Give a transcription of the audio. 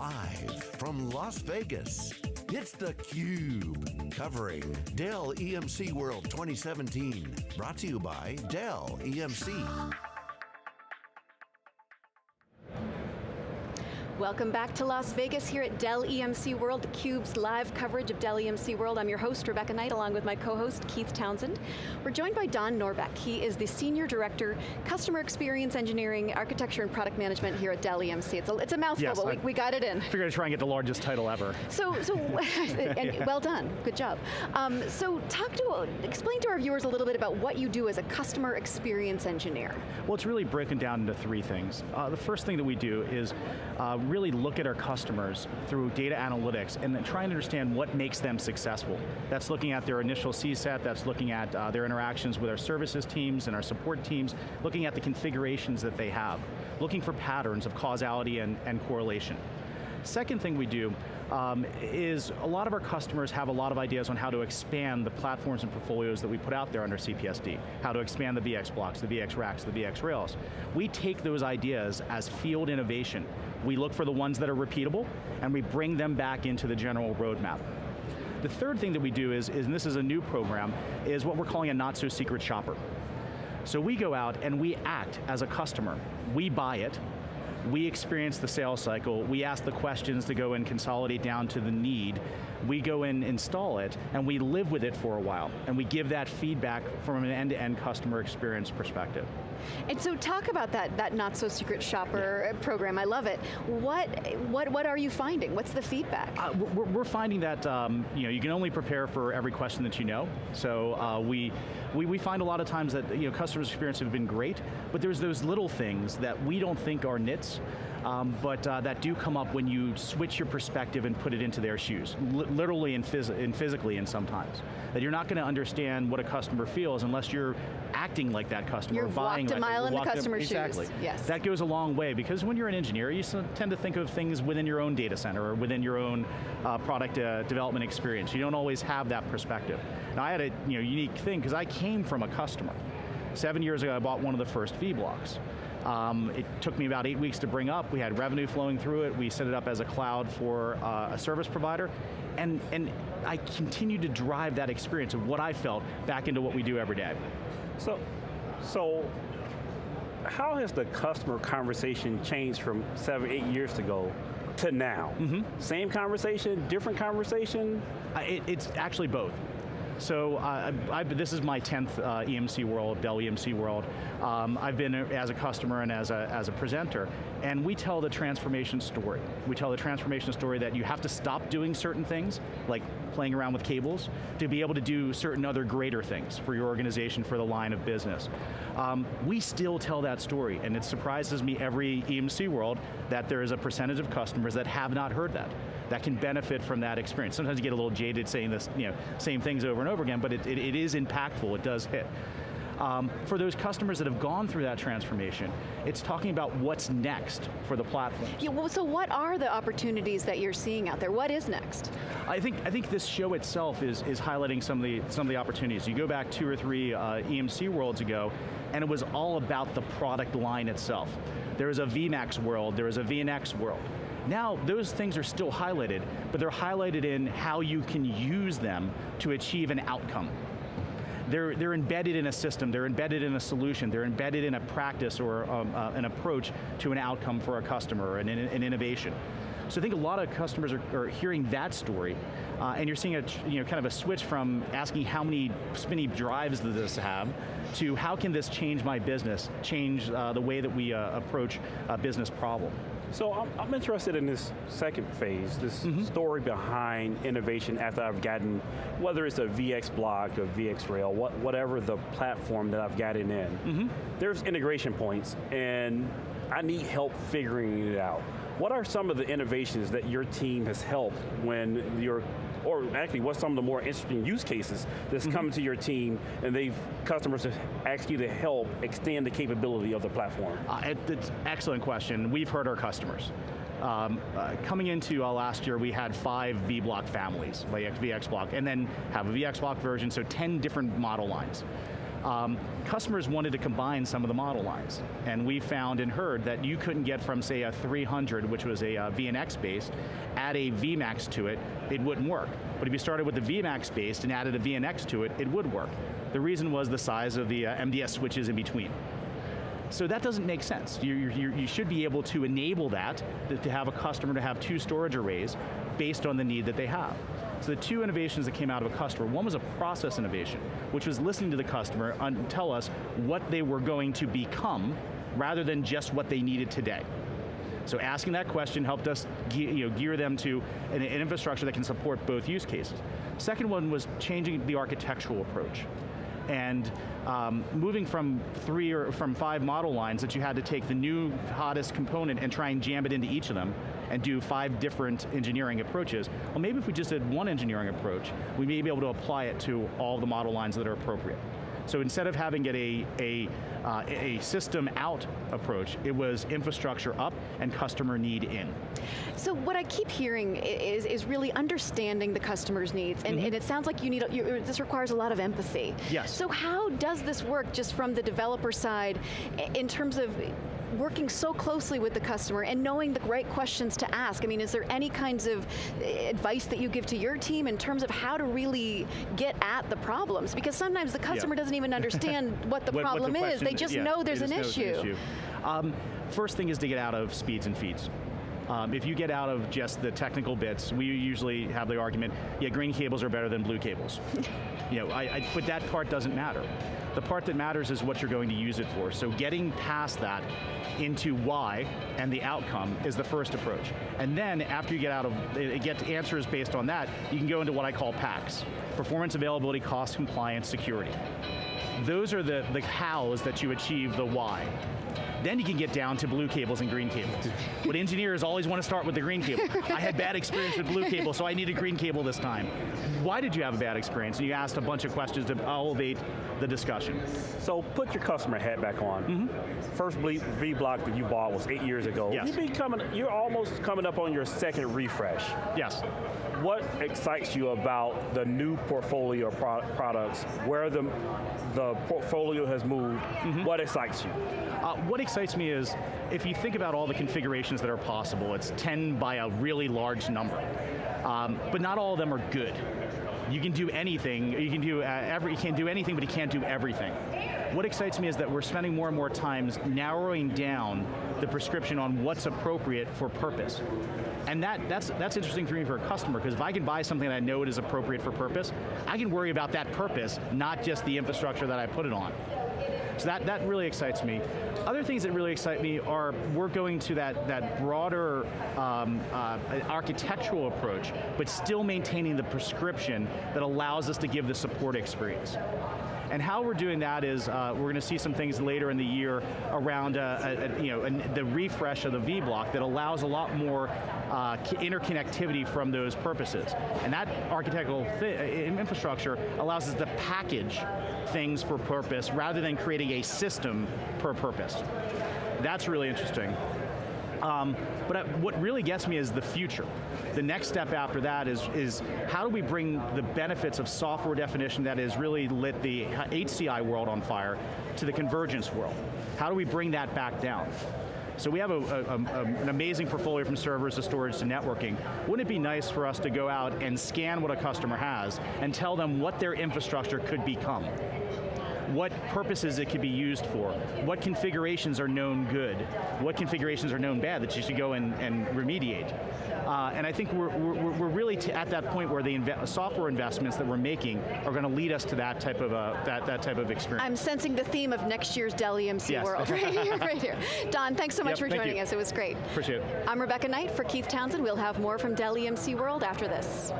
Live from Las Vegas, it's theCUBE. Covering Dell EMC World 2017. Brought to you by Dell EMC. Welcome back to Las Vegas here at Dell EMC World, theCUBE's live coverage of Dell EMC World. I'm your host, Rebecca Knight, along with my co-host, Keith Townsend. We're joined by Don Norbeck. He is the Senior Director, Customer Experience Engineering, Architecture and Product Management here at Dell EMC. It's a, it's a mouthful, yes, but we, we, got it in. Figured I'd try and get the largest title ever. So, so and yeah. well done, good job. Um, so talk to, explain to our viewers a little bit about what you do as a Customer Experience Engineer. Well, it's really broken down into three things. Uh, the first thing that we do is uh, really look at our customers through data analytics and then try and understand what makes them successful. That's looking at their initial CSAT, that's looking at uh, their interactions with our services teams and our support teams, looking at the configurations that they have, looking for patterns of causality and, and correlation. Second thing we do um, is a lot of our customers have a lot of ideas on how to expand the platforms and portfolios that we put out there under CPSD, how to expand the VX blocks, the VX racks, the VX rails. We take those ideas as field innovation. We look for the ones that are repeatable, and we bring them back into the general roadmap. The third thing that we do is, is and this is a new program, is what we're calling a not so secret shopper. So we go out and we act as a customer. We buy it, we experience the sales cycle, we ask the questions to go and consolidate down to the need, we go and install it, and we live with it for a while, and we give that feedback from an end-to-end -end customer experience perspective. And so talk about that, that not so secret shopper yeah. program, I love it. What, what, what are you finding? What's the feedback? Uh, we're, we're, finding that um, you, know, you can only prepare for every question that you know. So uh, we, we, we find a lot of times that you know, customers' experience have been great, but there's those little things that we don't think are nits, um, but uh, that do come up when you switch your perspective and put it into their shoes, literally and, phys and physically and sometimes. That you're not going to understand what a customer feels unless you're acting like that customer, you're buying walked a mile in the customer's exactly. shoes. Yes. That goes a long way because when you're an engineer, you tend to think of things within your own data center or within your own uh, product uh, development experience. You don't always have that perspective. Now I had a you know, unique thing because I came from a customer. Seven years ago, I bought one of the first vBlocks. Um, it took me about eight weeks to bring up. We had revenue flowing through it. We set it up as a cloud for uh, a service provider. And, and I continued to drive that experience of what I felt back into what we do every day. So, so how has the customer conversation changed from seven, eight years ago to now? Mm -hmm. Same conversation, different conversation? Uh, it, it's actually both. So uh, I, this is my 10th uh, EMC World, Dell EMC World. Um, I've been as a customer and as a, as a presenter, and we tell the transformation story. We tell the transformation story that you have to stop doing certain things, like playing around with cables, to be able to do certain other greater things for your organization, for the line of business. Um, we still tell that story, and it surprises me every EMC World that there is a percentage of customers that have not heard that that can benefit from that experience. Sometimes you get a little jaded saying this, you know, same things over and over again, but it, it, it is impactful, it does hit. Um, for those customers that have gone through that transformation, it's talking about what's next for the platform. Yeah, well, so what are the opportunities that you're seeing out there? What is next? I think I think this show itself is is highlighting some of the some of the opportunities. You go back two or three uh, EMC worlds ago, and it was all about the product line itself. There was a VMAX world, there was a VNX world. Now, those things are still highlighted, but they're highlighted in how you can use them to achieve an outcome. They're, they're embedded in a system, they're embedded in a solution, they're embedded in a practice or um, uh, an approach to an outcome for a customer, an, an innovation. So I think a lot of customers are, are hearing that story, uh, and you're seeing a you know kind of a switch from asking how many spinny drives does this have, to how can this change my business, change uh, the way that we uh, approach a business problem. So I'm, I'm, interested in this second phase, this mm -hmm. story behind innovation after I've gotten, whether it's a VX block, a VX rail, what, whatever the platform that I've gotten in. Mm -hmm. There's integration points and I need help figuring it out. What are some of the innovations that your team has helped when you're or actually what's some of the more interesting use cases that's mm -hmm. come to your team and they've, customers have asked you to help extend the capability of the platform? Uh, it's an excellent question. We've heard our customers. Um, uh, coming into uh, last year, we had five vBlock families, like VX block, and then have a VX block version, so 10 different model lines. Um, customers wanted to combine some of the model lines. And we found and heard that you couldn't get from say a 300, which was a uh, VNX based, add a VMAX to it, it wouldn't work. But if you started with the VMAX based and added a VNX to it, it would work. The reason was the size of the uh, MDS switches in between. So that doesn't make sense. You, you, you, should be able to enable that, to have a customer to have two storage arrays based on the need that they have. So the two innovations that came out of a customer, one was a process innovation, which was listening to the customer and tell us what they were going to become, rather than just what they needed today. So asking that question helped us gear, you know, gear them to an, an infrastructure that can support both use cases. Second one was changing the architectural approach and um, moving from three or from five model lines that you had to take the new hottest component and try and jam it into each of them and do five different engineering approaches. Well maybe if we just did one engineering approach, we may be able to apply it to all the model lines that are appropriate. So instead of having it a, a, uh, a system out approach, it was infrastructure up and customer need in. So what I keep hearing is, is really understanding the customer's needs, and, mm -hmm. and it sounds like you need, you, this requires a lot of empathy. Yes. So how does this work just from the developer side in terms of working so closely with the customer and knowing the right questions to ask. I mean, is there any kinds of advice that you give to your team in terms of how to really get at the problems? Because sometimes the customer yeah. doesn't even understand what the what, problem what the is. They just yeah, know there's an issue. An issue. Um, first thing is to get out of speeds and feeds. Um, if you get out of just the technical bits, we usually have the argument, yeah, green cables are better than blue cables. you know, I, I, but that part doesn't matter. The part that matters is what you're going to use it for. So getting past that into why and the outcome is the first approach. And then after you get out of, get answers based on that, you can go into what I call PACS. Performance, availability, cost, compliance, security. Those are the, the hows that you achieve the why. Then you can get down to blue cables and green cables. but engineers always want to start with the green cable. I had bad experience with blue cable, so I need a green cable this time. Why did you have a bad experience? And you asked a bunch of questions to elevate the discussion. So put your customer hat back on. Mm -hmm. First V-Block that you bought was eight years ago. Yes. You've coming, you're almost coming up on your second refresh. Yes. What excites you about the new portfolio of pro products, where the, the portfolio has moved, mm -hmm. what excites you? Uh, what excites me is, if you think about all the configurations that are possible, it's 10 by a really large number. Um, but not all of them are good. You can do anything, you can do uh, every, you can't do anything, but you can't do everything. What excites me is that we're spending more and more times narrowing down the prescription on what's appropriate for purpose. And that, that's, that's interesting for me for a customer, because if I can buy something that I know it is appropriate for purpose, I can worry about that purpose, not just the infrastructure that I put it on. So that, that really excites me. Other things that really excite me are we're going to that, that broader um, uh, architectural approach, but still maintaining the prescription that allows us to give the support experience. And how we're doing that is uh, we're going to see some things later in the year around uh, a, a, you know, a, the refresh of the V-block that allows a lot more uh, interconnectivity from those purposes. And that architectural infrastructure allows us to package things for purpose rather than creating a system per purpose. That's really interesting. Um, but uh, what really gets me is the future. The next step after that is, is how do we bring the benefits of software definition that has really lit the HCI world on fire to the convergence world? How do we bring that back down? So we have a, a, a, an amazing portfolio from servers to storage to networking. Wouldn't it be nice for us to go out and scan what a customer has and tell them what their infrastructure could become? What purposes it could be used for, what configurations are known good, what configurations are known bad that you should go and, and remediate. Uh, and I think we're, we're, we're really at that point where the inve software investments that we're making are going to lead us to that type of a, that, that type of experience. I'm sensing the theme of next year's Dell EMC yes. World right here, right here. Don, thanks so much yep, for joining you. us, it was great. Appreciate it. I'm Rebecca Knight for Keith Townsend. We'll have more from Dell EMC World after this.